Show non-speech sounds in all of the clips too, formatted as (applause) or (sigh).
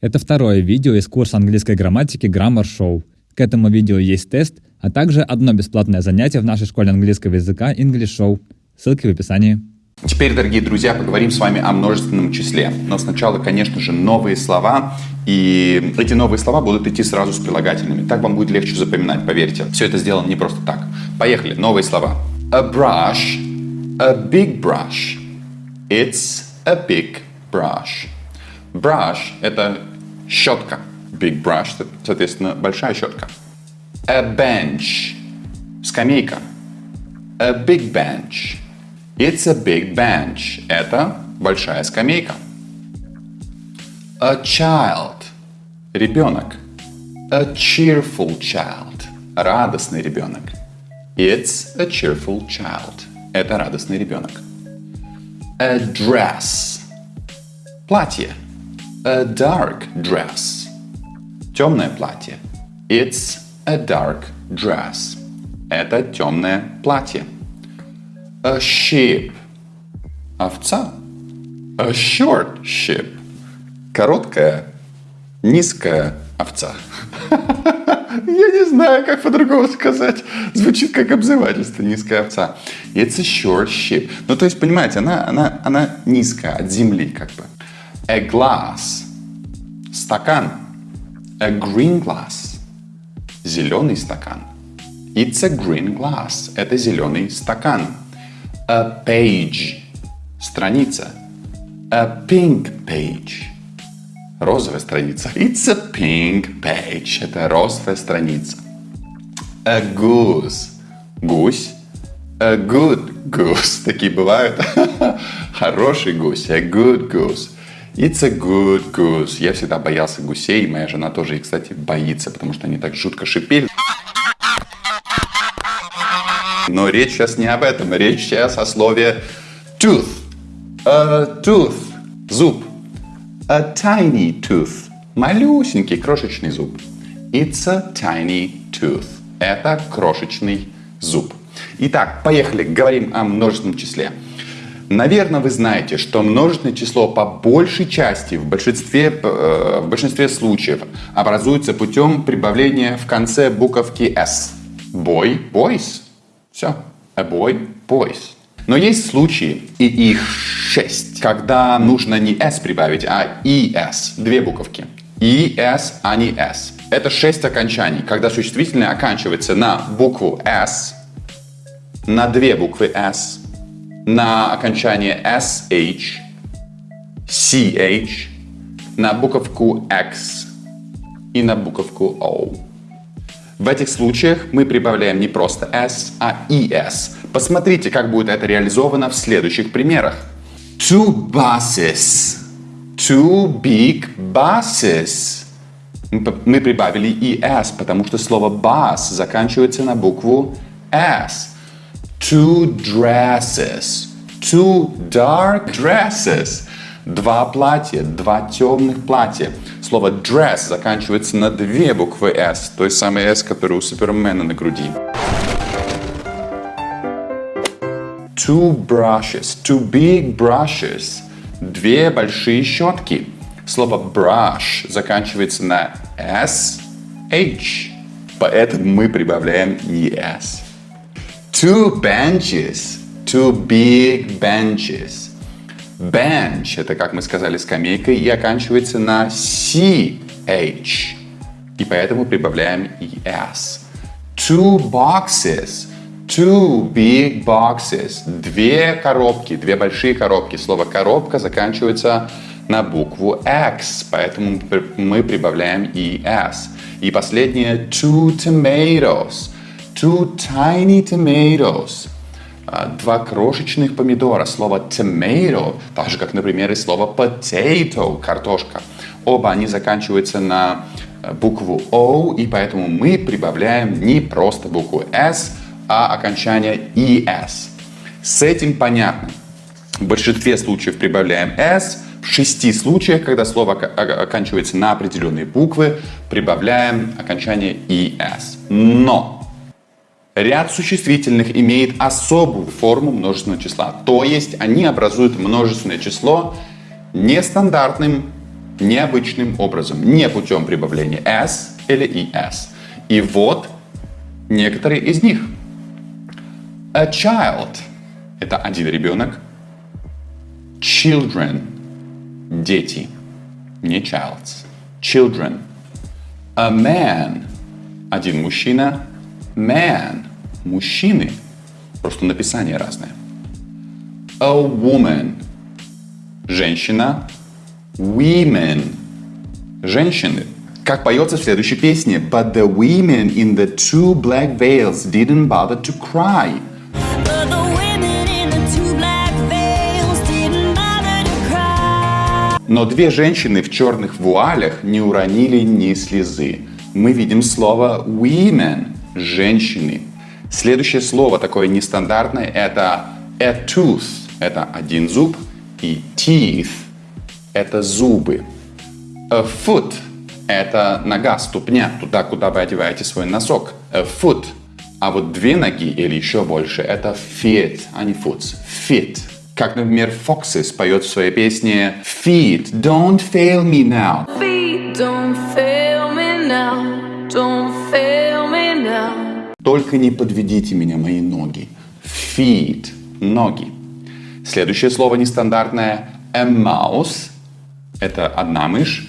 Это второе видео из курса английской грамматики Grammar Show. К этому видео есть тест, а также одно бесплатное занятие в нашей школе английского языка English Show. Ссылки в описании. Теперь, дорогие друзья, поговорим с вами о множественном числе. Но сначала, конечно же, новые слова. И эти новые слова будут идти сразу с прилагательными. Так вам будет легче запоминать, поверьте. Все это сделано не просто так. Поехали, новые слова. A brush, a big brush. It's a big brush. Brush – это щетка. Big brush, соответственно, большая щетка. A bench – скамейка. A big bench. It's a big bench. Это большая скамейка. A child – ребенок. A cheerful child – радостный ребенок. It's a cheerful child. Это радостный ребенок. A dress – платье. A dark dress. Темное платье. It's a dark dress. Это темное платье. A sheep. Овца. A short sheep. Короткая, низкая овца. (laughs) Я не знаю, как по-другому сказать. Звучит как обзывательство, низкая овца. It's a short sheep. Ну, то есть, понимаете, она, она, она низкая, от земли как бы. A glass. Стакан. A green glass. Зеленый стакан. It's a green glass. Это зеленый стакан. A page. Страница. A pink page. Розовая страница. It's a pink page. Это розовая страница. A goose. Гусь. A good goose. (laughs) Такие бывают. (laughs) Хороший гусь. A good goose. It's a good goose. Я всегда боялся гусей, моя жена тоже, и, кстати, боится, потому что они так жутко шипели. Но речь сейчас не об этом. Речь сейчас о слове tooth. A tooth. Зуб. A tiny tooth. Малюсенький, крошечный зуб. It's a tiny tooth. Это крошечный зуб. Итак, поехали. Говорим о множественном числе. Наверное, вы знаете, что множественное число по большей части, в большинстве, э, в большинстве случаев, образуется путем прибавления в конце буковки S. Boy, boys. Все. A boy, boys. Но есть случаи, и их шесть, когда нужно не S прибавить, а ES. Две буковки. ES, а не S. Это шесть окончаний, когда существительное оканчивается на букву S, на две буквы S, на окончание SH, CH, на буковку X и на буковку O. В этих случаях мы прибавляем не просто S, а ES. Посмотрите, как будет это реализовано в следующих примерах. Two buses. Two big buses. Мы прибавили ES, потому что слово bus заканчивается на букву S two dresses, two dark dresses. Два платья, два темных платья. Слово dress заканчивается на две буквы S, той самой S, которая у Супермена на груди. Two brushes, two big brushes. Две большие щетки. Слово brush заканчивается на S, H. Поэтому мы прибавляем ES. Two benches. Two big benches. Bench – это, как мы сказали, скамейка и оканчивается на CH. И поэтому прибавляем ES. Two boxes. Two big boxes. Две коробки, две большие коробки. Слово коробка заканчивается на букву X, поэтому мы прибавляем ES. И последнее two tomatoes. Two tiny tomatoes. А, два крошечных помидора. Слово tomato, так же, как, например, и слово potato, картошка. Оба они заканчиваются на э, букву O, и поэтому мы прибавляем не просто букву S, а окончание ES. С этим понятно. В большинстве случаев прибавляем S, в шести случаях, когда слово оканчивается на определенные буквы, прибавляем окончание ES. Но Ряд существительных имеет особую форму множественного числа, то есть они образуют множественное число нестандартным необычным образом, не путем прибавления s или es. И вот некоторые из них. A child – это один ребенок. Children – дети. Не childs. Children. A man – один мужчина. Man – мужчины. Просто написание разное. A woman – женщина. Women – женщины. Как поется в следующей песне. But the women in the two black veils didn't bother to cry. Но две женщины в черных вуалях не уронили ни слезы. Мы видим слово women – женщины. Следующее слово такое нестандартное – это a tooth – это один зуб, и teeth – это зубы. A foot – это нога, ступня, туда, куда вы одеваете свой носок. A foot. А вот две ноги или еще больше – это feet, а не foots. Feet. Как, например, Foxes поет в своей песне Feet, don't fail me now. Feet don't fail Только не подведите меня, мои ноги. Feet – ноги. Следующее слово нестандартное – a mouse – это одна мышь.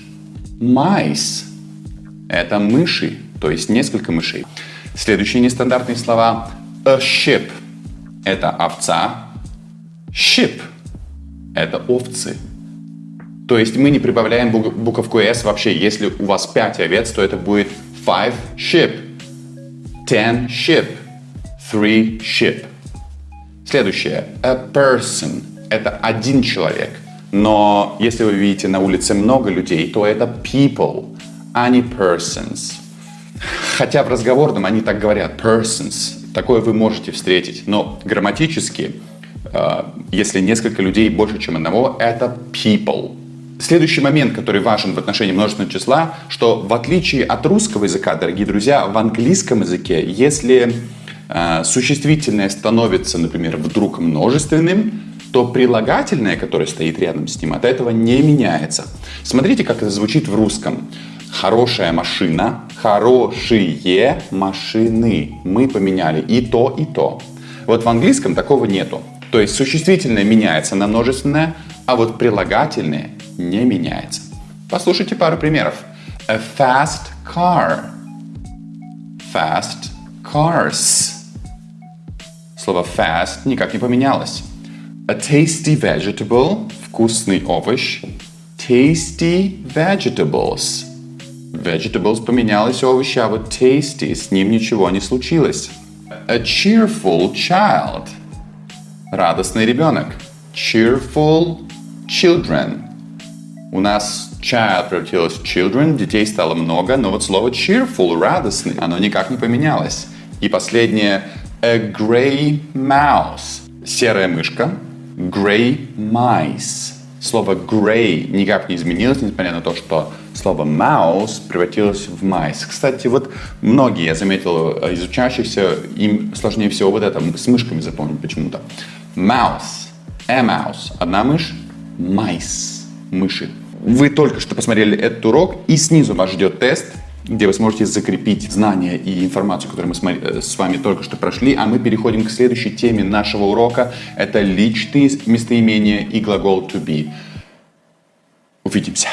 Mice – это мыши, то есть несколько мышей. Следующие нестандартные слова – a ship – это овца. Ship – это овцы. То есть мы не прибавляем бук- буковку S вообще. Если у вас 5 овец, то это будет five sheep, ten sheep, three sheep. Следующее. A person. Это один человек. Но если вы видите на улице много людей, то это people, а не persons. Хотя в разговорном они так говорят, persons. Такое вы можете встретить. Но грамматически, э, если несколько людей больше, чем одного, это people. Следующий момент, который важен в отношении множественного числа, что в отличие от русского языка, дорогие друзья, в английском языке, если э, существительное становится, например, вдруг множественным, то прилагательное, которое стоит рядом с ним, от этого не меняется. Смотрите, как это звучит в русском. Хорошая машина, хорошие машины. Мы поменяли и то, и то. Вот в английском такого нету. То есть существительное меняется на множественное, а вот прилагательное не меняется. Послушайте пару примеров. A fast car. Fast cars. Слово fast никак не поменялось. A tasty vegetable – вкусный овощ. Tasty vegetables. Vegetables поменялось овощи, а вот tasty с ним ничего не случилось. A cheerful child – радостный ребенок. Cheerful children. У нас child превратилось в children, детей стало много, но вот слово cheerful, радостный, оно никак не поменялось. И последнее – a grey mouse – серая мышка. Grey mice. Слово grey никак не изменилось, несмотря на то, что слово mouse превратилось в mice. Кстати, вот многие, я заметил, из учащихся, им сложнее всего вот это с мышками запомнить почему-то. Mouse. A mouse. Одна мышь. Mice. Мыши. Вы только что посмотрели этот урок, и снизу вас ждет тест, где вы сможете закрепить знания и информацию, которую мы э, с вами только что прошли. А мы переходим к следующей теме нашего урока. Это личные местоимения и глагол to be. Увидимся.